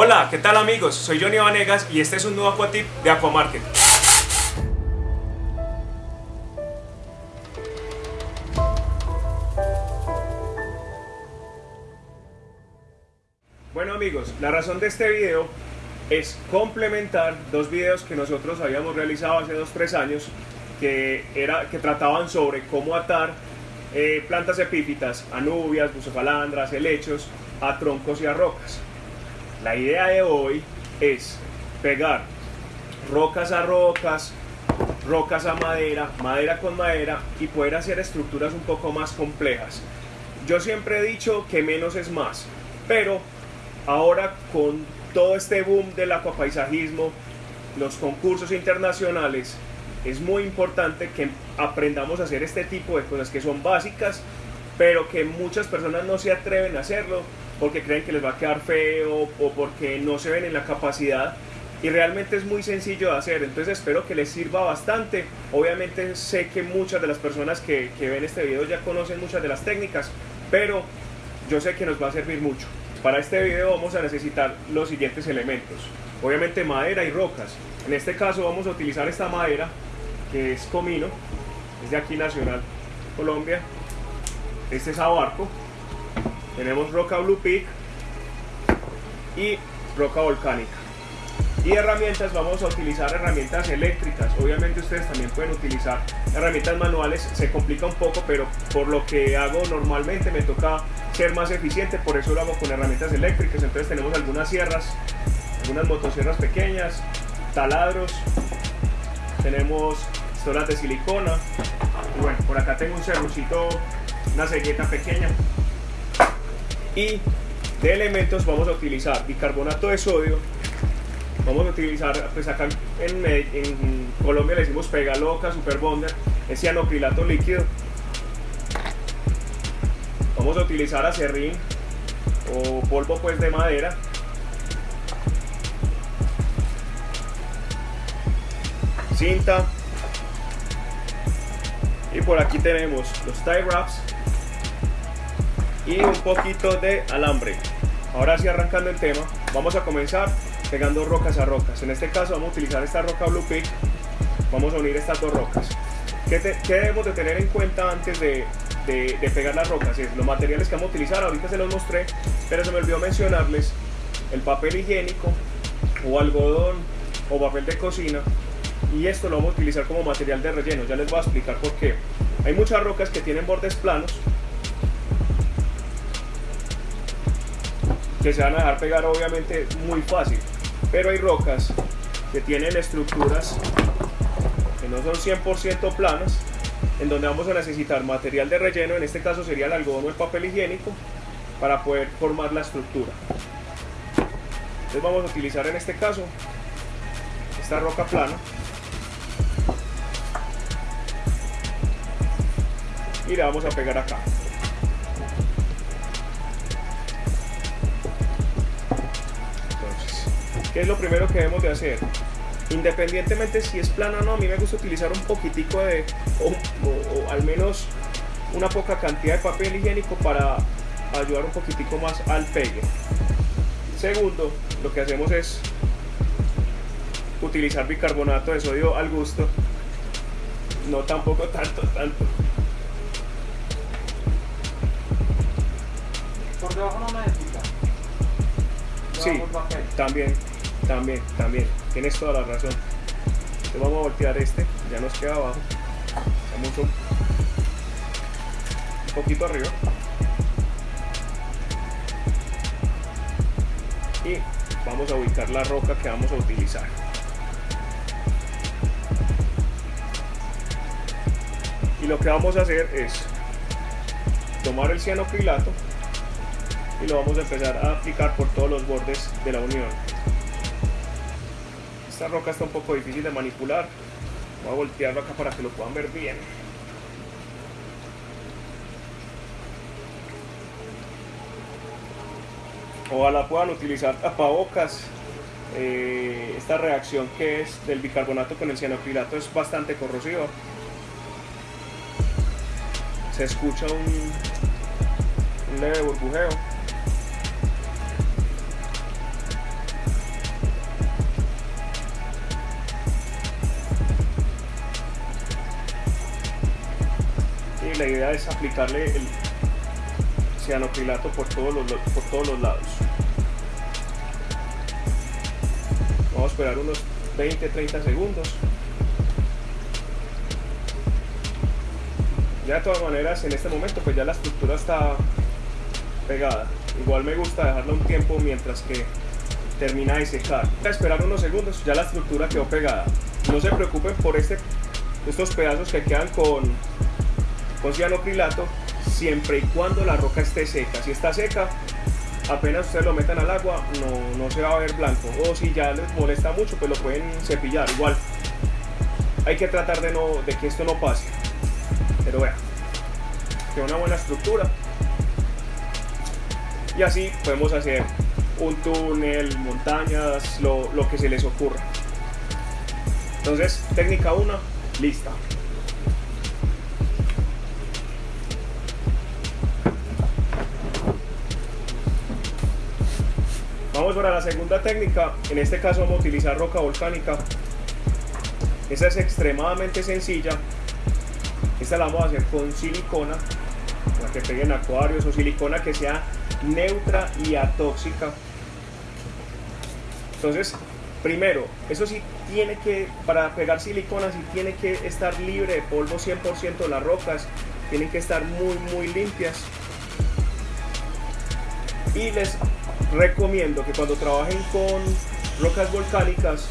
Hola, ¿qué tal amigos? Soy Johnny Vanegas y este es un nuevo Aquatip de Aquamarket. Bueno amigos, la razón de este video es complementar dos videos que nosotros habíamos realizado hace 2-3 años que, era, que trataban sobre cómo atar eh, plantas epífitas, anubias, bucefalandras, helechos, a troncos y a rocas. La idea de hoy es pegar rocas a rocas, rocas a madera, madera con madera y poder hacer estructuras un poco más complejas. Yo siempre he dicho que menos es más, pero ahora con todo este boom del acuapaisajismo, los concursos internacionales, es muy importante que aprendamos a hacer este tipo de cosas que son básicas, pero que muchas personas no se atreven a hacerlo porque creen que les va a quedar feo o porque no se ven en la capacidad y realmente es muy sencillo de hacer, entonces espero que les sirva bastante. Obviamente sé que muchas de las personas que, ven este video ya conocen muchas de las técnicas, pero yo sé que nos va a servir mucho. Para este video vamos a necesitar los siguientes elementos. Obviamente madera y rocas. En este caso vamos a utilizar esta madera que es comino, es de aquí Nacional Colombia. Este es abarco. Tenemos roca Blue Peak y roca volcánica. Y herramientas, vamos a utilizar herramientas eléctricas. Obviamente ustedes también pueden utilizar herramientas manuales. Se complica un poco, pero por lo que hago normalmente me toca ser más eficiente. Por eso lo hago con herramientas eléctricas. Entonces tenemos algunas sierras, algunas motosierras pequeñas, taladros. Tenemos pistolas de silicona. Y bueno, por acá tengo un serruchito, una cegueta pequeña. Y de elementos vamos a utilizar bicarbonato de sodio vamos a utilizar, pues acá en, Colombia le decimos pega loca, super bonder, es cianocrilato líquido. Vamos a utilizar acerrín o polvo pues de madera. Cinta. Y por aquí tenemos los tie wraps y un poquito de alambre. Ahora sí arrancando el tema, vamos a comenzar pegando rocas a rocas. En este caso vamos a utilizar esta roca Blue Peak. Vamos a unir estas dos rocas. ¿Qué, debemos de tener en cuenta antes de, de, pegar las rocas? Es los materiales que vamos a utilizar, ahorita se los mostré, pero se me olvidó mencionarles el papel higiénico o algodón o papel de cocina y esto lo vamos a utilizar como material de relleno, ya les voy a explicar por qué. Hay muchas rocas que tienen bordes planos se van a dejar pegar obviamente muy fácil. Pero hay rocas que tienen estructuras que no son 100% planas en donde vamos a necesitar material de relleno, en este caso sería el algodón o el papel higiénico para poder formar la estructura. Entonces vamos a utilizar en este caso esta roca plana. Y la vamos a pegar acá ¿Qué es lo primero que debemos de hacer? Independientemente si es plano o no, a mí me gusta utilizar un poquitico de, o, al menos una poca cantidad de papel higiénico para ayudar un poquitico más al pegue. Segundo, lo que hacemos es utilizar bicarbonato de sodio al gusto, no tampoco tanto, tanto. ¿Por debajo no necesita? Sí, también. También, también, tienes toda la razón. Entonces vamos a voltear este, ya nos queda abajo. Vamos un, poquito arriba. Y vamos a ubicar la roca que vamos a utilizar. Y lo que vamos a hacer es tomar el cianocrilato y lo vamos a empezar a aplicar por todos los bordes de la unión. Esta roca está un poco difícil de manipular. Voy a voltearlo acá para que lo puedan ver bien. Ojalá puedan utilizar tapabocas. Eh, esta reacción que es del bicarbonato con el cianocrilato es bastante corrosiva. Se escucha un, un leve burbujeo. La idea es aplicarle el cianocrilato por todos los, por todos los lados. Vamos a esperar unos 20-30 segundos. Ya de todas maneras en este momento pues ya la estructura está pegada. Igual me gusta dejarla un tiempo mientras que termina de secar. A esperar unos segundos, ya la estructura quedó pegada. No se preocupen por este, estos pedazos que quedan con, con cianocrilato, siempre y cuando la roca esté seca. Si está seca, apenas ustedes lo metan al agua, no, no se va a ver blanco. O si ya les molesta mucho, pues lo pueden cepillar. Igual, hay que tratar de, no, de que esto no pase. Pero vean, queda una buena estructura. Y así podemos hacer un túnel, montañas, lo, lo que se les ocurra. Entonces, técnica 1, lista. Vamos para la segunda técnica, en este caso vamos a utilizar roca volcánica. Esta es extremadamente sencilla. Esta la vamos a hacer con silicona, para que peguen acuarios o silicona que sea neutra y atóxica entonces, primero, eso sí tiene que, para pegar silicona, sí tiene que estar libre de polvo 100% las rocas, tienen que estar muy, muy limpias. Y les recomiendo que cuando trabajen con rocas volcánicas,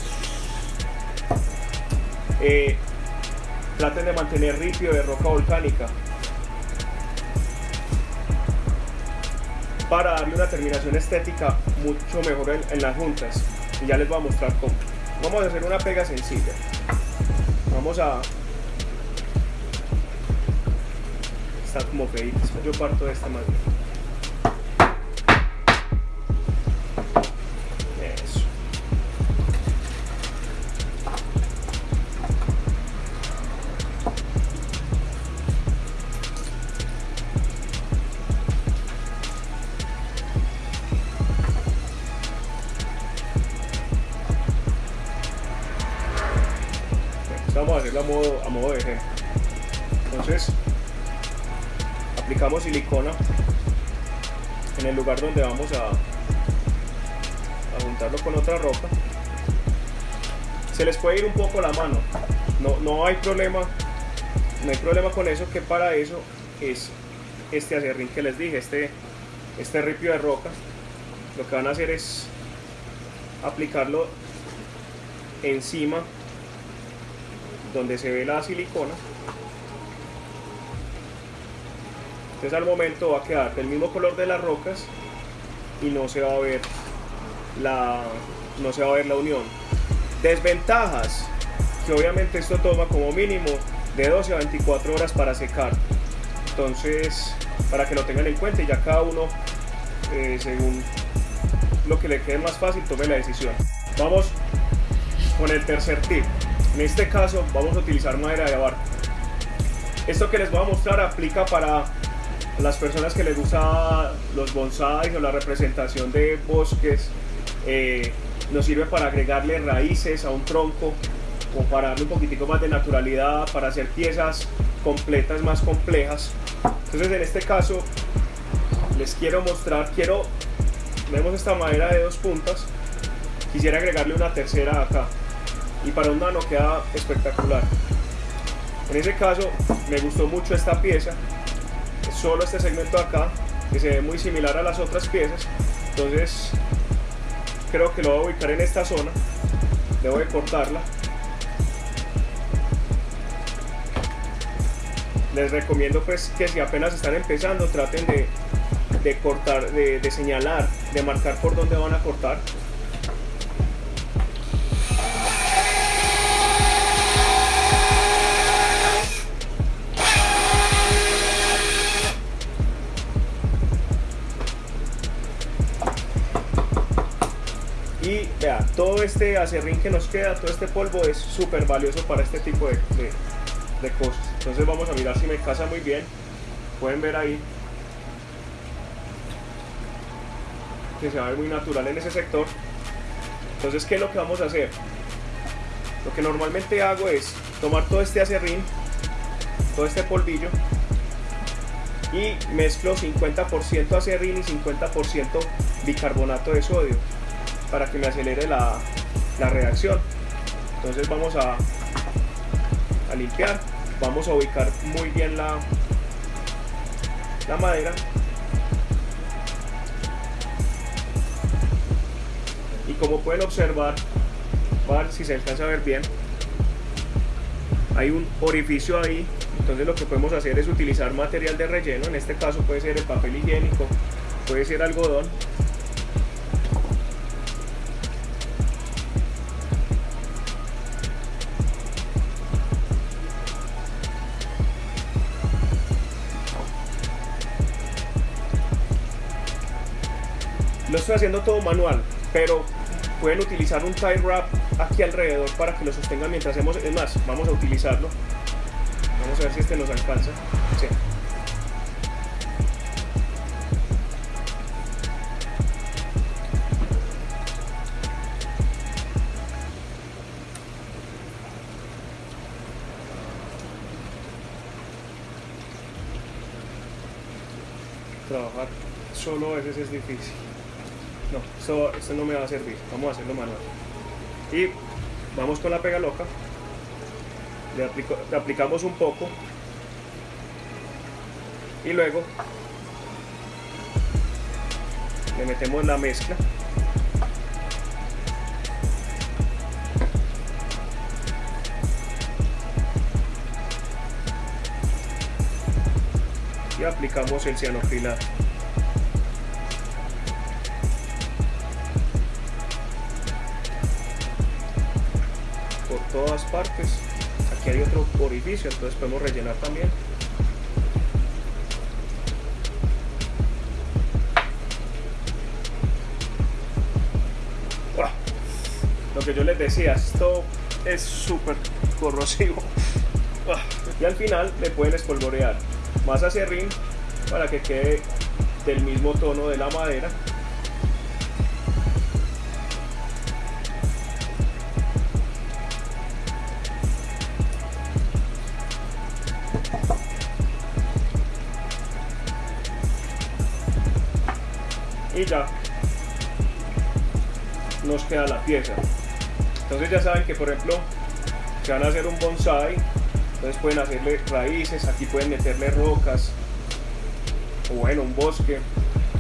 eh, traten de mantener ripio de roca volcánica para darle una terminación estética mucho mejor en las juntas y ya les voy a mostrar cómo. Vamos a hacer una pega sencilla. Vamos a... Está como feita, yo parto de esta manera. A modo, a modo de ejemplo. Entonces, aplicamos silicona en el lugar donde vamos a, a juntarlo con otra roca. Se les puede ir un poco la mano, no, no hay problema, no hay problema con eso, que para eso es este acerrín que les dije, este, este ripio de roca. Lo que van a hacer es aplicarlo encima donde se ve la silicona. Entonces al momento va a quedar del mismo color de las rocas y no se va a ver la, no se va a ver la unión. Desventajas, que obviamente esto toma como mínimo de 12 a 24 horas para secar. Entonces, para que lo tengan en cuenta y ya cada uno, eh, según lo que le quede más fácil, tome la decisión. Vamos con el tercer tip. En este caso vamos a utilizar madera de abarca. Esto que les voy a mostrar aplica para las personas que les gusta los bonsais o la representación de bosques. Eh, nos sirve para agregarle raíces a un tronco o para darle un poquitico más de naturalidad, para hacer piezas completas más complejas. Entonces en este caso les quiero mostrar, quiero, vemos esta madera de dos puntas, quisiera agregarle una tercera acá y para un nano queda espectacular. En ese caso me gustó mucho esta pieza, solo este segmento de acá, que se ve muy similar a las otras piezas, entonces creo que lo voy a ubicar en esta zona, debo de cortarla. Les recomiendo pues que si apenas están empezando traten de, de cortar, de, de señalar, de marcar por dónde van a cortar todo este acerrín que nos queda, todo este polvo es súper valioso para este tipo de, de, cosas. Entonces vamos a mirar si me casa muy bien. Pueden ver ahí que se va a ver muy natural en ese sector. Entonces, ¿qué es lo que vamos a hacer? Lo que normalmente hago es tomar todo este acerrín, todo este polvillo, y mezclo 50% acerrín y 50% bicarbonato de sodio para que me acelere la, la reacción. Entonces vamos a, a limpiar, vamos a ubicar muy bien la, la madera. Y como pueden observar, si se alcanza a ver bien, hay un orificio ahí. Entonces lo que podemos hacer es utilizar material de relleno. En este caso puede ser el papel higiénico puede ser algodón lo estoy haciendo todo manual pero pueden utilizar un tie wrap aquí alrededor para que lo sostengan mientras hacemos, es más, vamos a utilizarlo. Vamos a ver si este nos alcanza. Sí. trabajar solo a veces es difícil no, esto, no me va a servir, vamos a hacerlo manual. Y vamos con la pega loca, le, aplicamos un poco. Y luego le metemos la mezcla. Y aplicamos el cianocrilato todas partes. Aquí hay otro orificio entonces podemos rellenar también. Lo que yo les decía esto es súper corrosivo. Y al final le pueden espolvorear más acerrín para que quede del mismo tono de la madera ya nos queda la pieza. Entonces ya saben que por ejemplo se van a hacer un bonsai entonces pueden hacerle raíces aquí pueden meterle rocas o bueno un bosque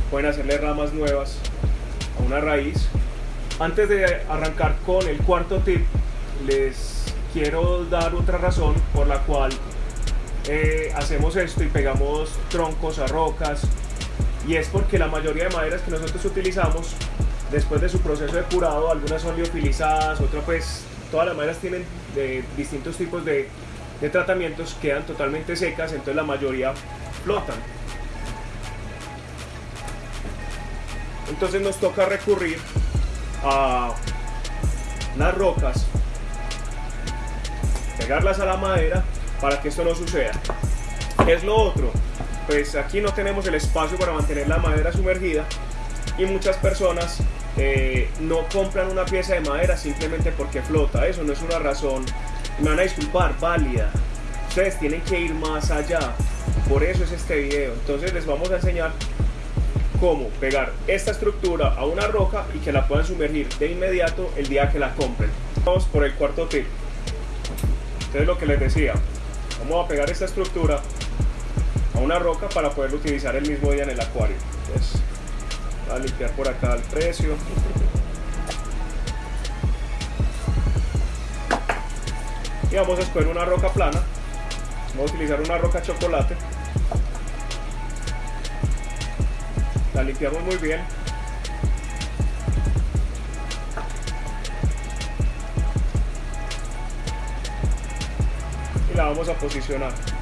pueden hacerle ramas nuevas a una raíz. Antes de arrancar con el cuarto tip les quiero dar otra razón por la cual eh, hacemos esto y pegamos troncos a rocas y es porque la mayoría de maderas que nosotros utilizamos después de su proceso de curado, algunas son liofilizadas, otras pues todas las maderas tienen de distintos tipos de, de tratamientos, quedan totalmente secas, entonces la mayoría flotan. Entonces nos toca recurrir a las rocas, pegarlas a la madera para que esto no suceda. es lo otro? Pues aquí no tenemos el espacio para mantener la madera sumergida y muchas personas eh, no compran una pieza de madera simplemente porque flota. Eso no es una razón, me van a disculpar, válida. Ustedes tienen que ir más allá. Por eso es este video. Entonces les vamos a enseñar cómo pegar esta estructura a una roca y que la puedan sumergir de inmediato el día que la compren. Vamos por el cuarto tip. Entonces lo que les decía, vamos a pegar esta estructura a una roca para poderlo utilizar el mismo día en el acuario. Entonces, voy a limpiar por acá el precio. Y vamos a escoger una roca plana. Vamos a utilizar una roca chocolate. La limpiamos muy bien. Y la vamos a posicionar.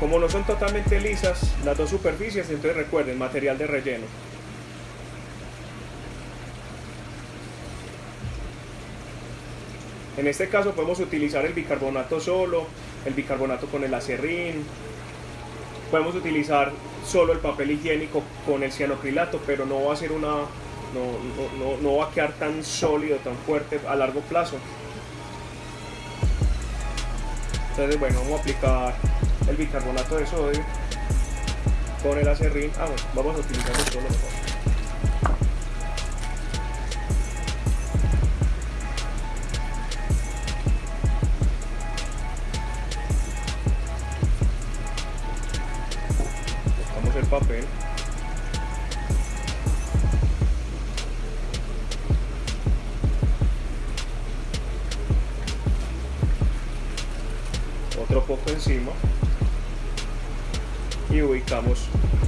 Como no son totalmente lisas las dos superficies, entonces recuerden, material de relleno. En este caso podemos utilizar el bicarbonato solo, el bicarbonato con el acerrín, podemos utilizar solo el papel higiénico con el cianocrilato, pero no va a ser una, no, no va a quedar tan sólido, tan fuerte a largo plazo. Entonces bueno, vamos a aplicar el bicarbonato de sodio con el acerrín. Ah, bueno, vamos a utilizar esto lo mejor.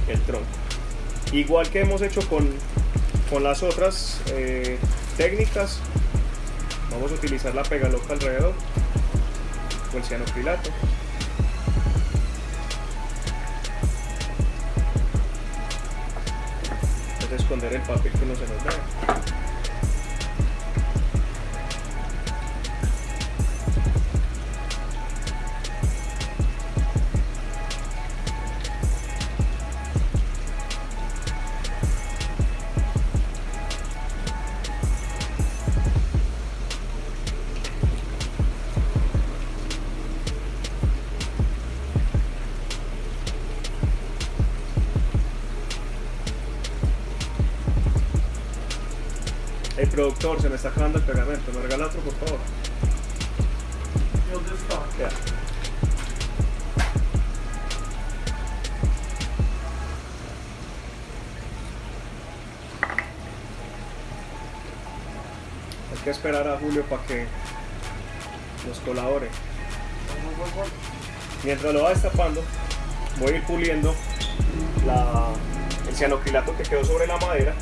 El tronco. Igual que hemos hecho con, con las otras eh, técnicas vamos a utilizar la pega loca alrededor o el cianocrilato esconder el papel que no se nos vea Se me está acabando el pegamento. ¿Me regala otro, por favor? Ya. Hay que esperar a Julio para que nos colabore. Mientras lo va destapando, voy a ir puliendo el cianocrilato que quedó sobre la madera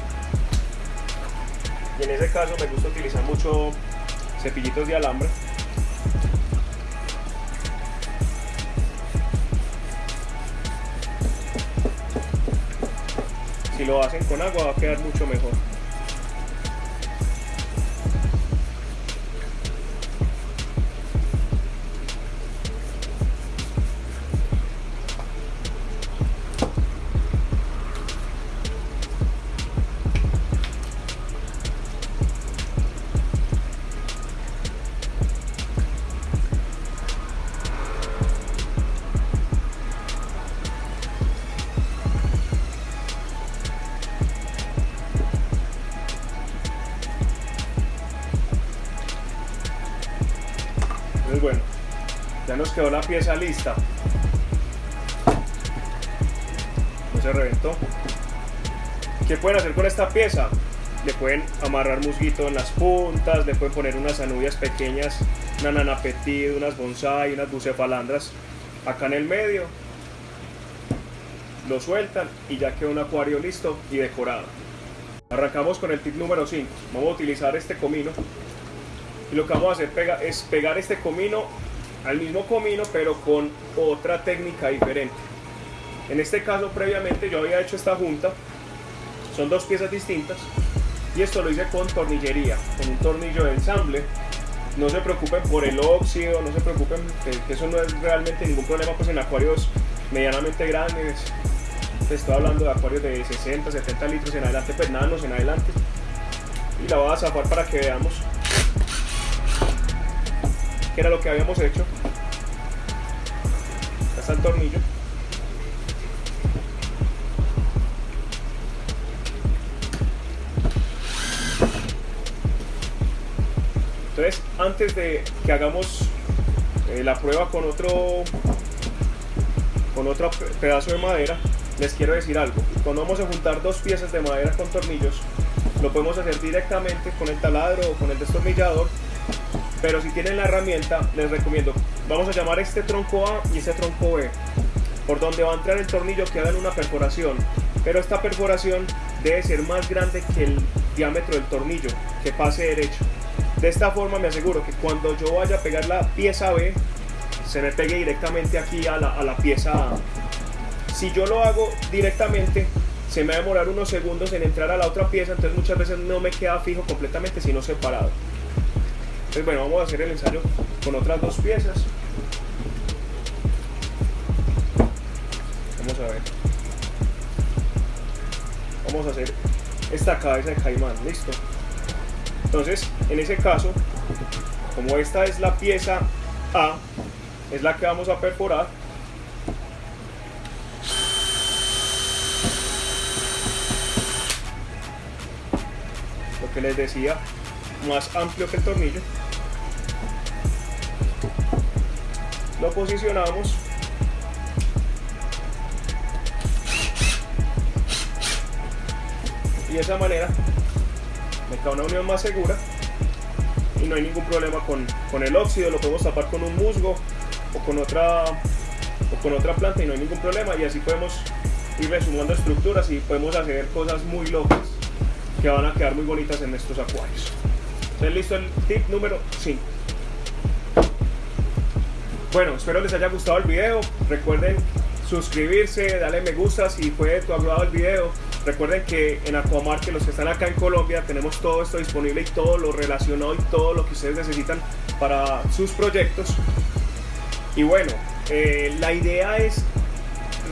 en ese caso me gusta utilizar mucho cepillitos de alambre. Si lo hacen con agua va a quedar mucho mejor la pieza lista. No se reventó. ¿Qué pueden hacer con esta pieza? Le pueden amarrar musguito en las puntas, le pueden poner unas anubias pequeñas, una nana petit, unas bonsai, unas bucefalandras acá en el medio. Lo sueltan y ya quedó un acuario listo y decorado. Arrancamos con el tip número 5. Vamos a utilizar este comino y lo que vamos a hacer es pegar este comino al mismo comino pero con otra técnica diferente. En este caso previamente yo había hecho esta junta. Son dos piezas distintas. Y esto lo hice con tornillería con un tornillo de ensamble. No se preocupen por el óxido no se preocupen que, eso no es realmente ningún problema pues en acuarios medianamente grandes. Estoy hablando de acuarios de 60 70 litros en adelante pues en adelante. Y la voy a zafar para que veamos que era lo que habíamos hecho. Acá el tornillo. Entonces, antes de que hagamos eh, la prueba con otro con otro pedazo de madera, les quiero decir algo. Cuando vamos a juntar dos piezas de madera con tornillos, lo podemos hacer directamente con el taladro o con el destornillador pero si tienen la herramienta les recomiendo vamos a llamar este tronco A y este tronco B por donde va a entrar el tornillo queda en una perforación. Pero esta perforación debe ser más grande que el diámetro del tornillo que pase derecho. De esta forma me aseguro que cuando yo vaya a pegar la pieza B se me pegue directamente aquí a la, a la pieza A. Si yo lo hago directamente se me va a demorar unos segundos en entrar a la otra pieza entonces muchas veces no me queda fijo completamente sino separado entonces bueno, vamos a hacer el ensayo con otras dos piezas. Vamos a ver. Vamos a hacer esta cabeza de caimán, listo. Entonces, en ese caso, como esta es la pieza A, es la que vamos a perforar, lo que les decía, más amplio que el tornillo. Lo posicionamos. Y de esa manera me queda una unión más segura y no hay ningún problema con, con el óxido, lo podemos tapar con un musgo o con otra o con otra planta y no hay ningún problema y así podemos ir sumando estructuras y podemos hacer cosas muy locas que van a quedar muy bonitas en estos acuarios. Listo el tip número 5. Bueno, espero les haya gustado el video. Recuerden suscribirse, darle me gusta si fue de tu agrado el video. Recuerden que en Aquamar, que los que están acá en Colombia, tenemos todo esto disponible y todo lo relacionado y todo lo que ustedes necesitan para sus proyectos. Y bueno, eh, la idea es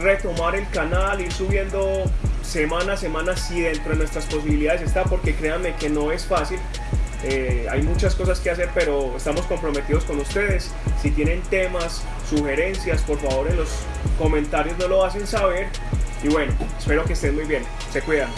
retomar el canal, ir subiendo semana a semana si dentro de nuestras posibilidades está, porque créanme que no es fácil. Eh, hay muchas cosas que hacer, pero estamos comprometidos con ustedes. Si tienen temas, sugerencias, por favor en los comentarios no lo hacen saber. Y bueno, espero que estén muy bien. Se cuidan.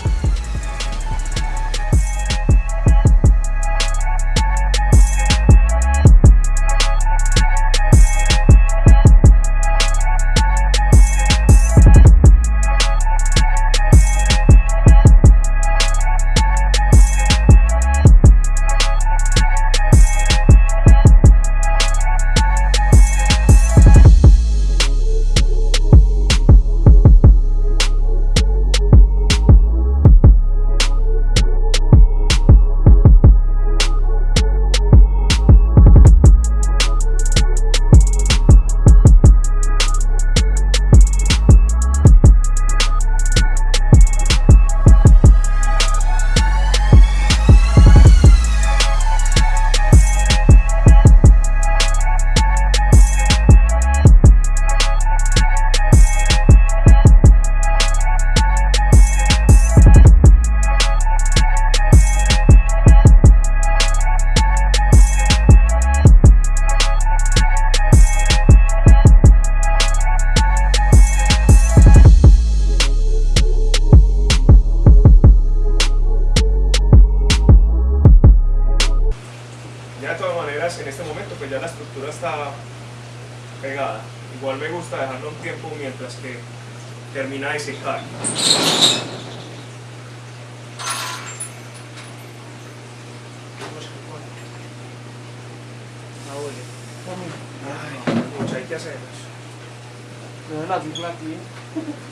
Ay, mucho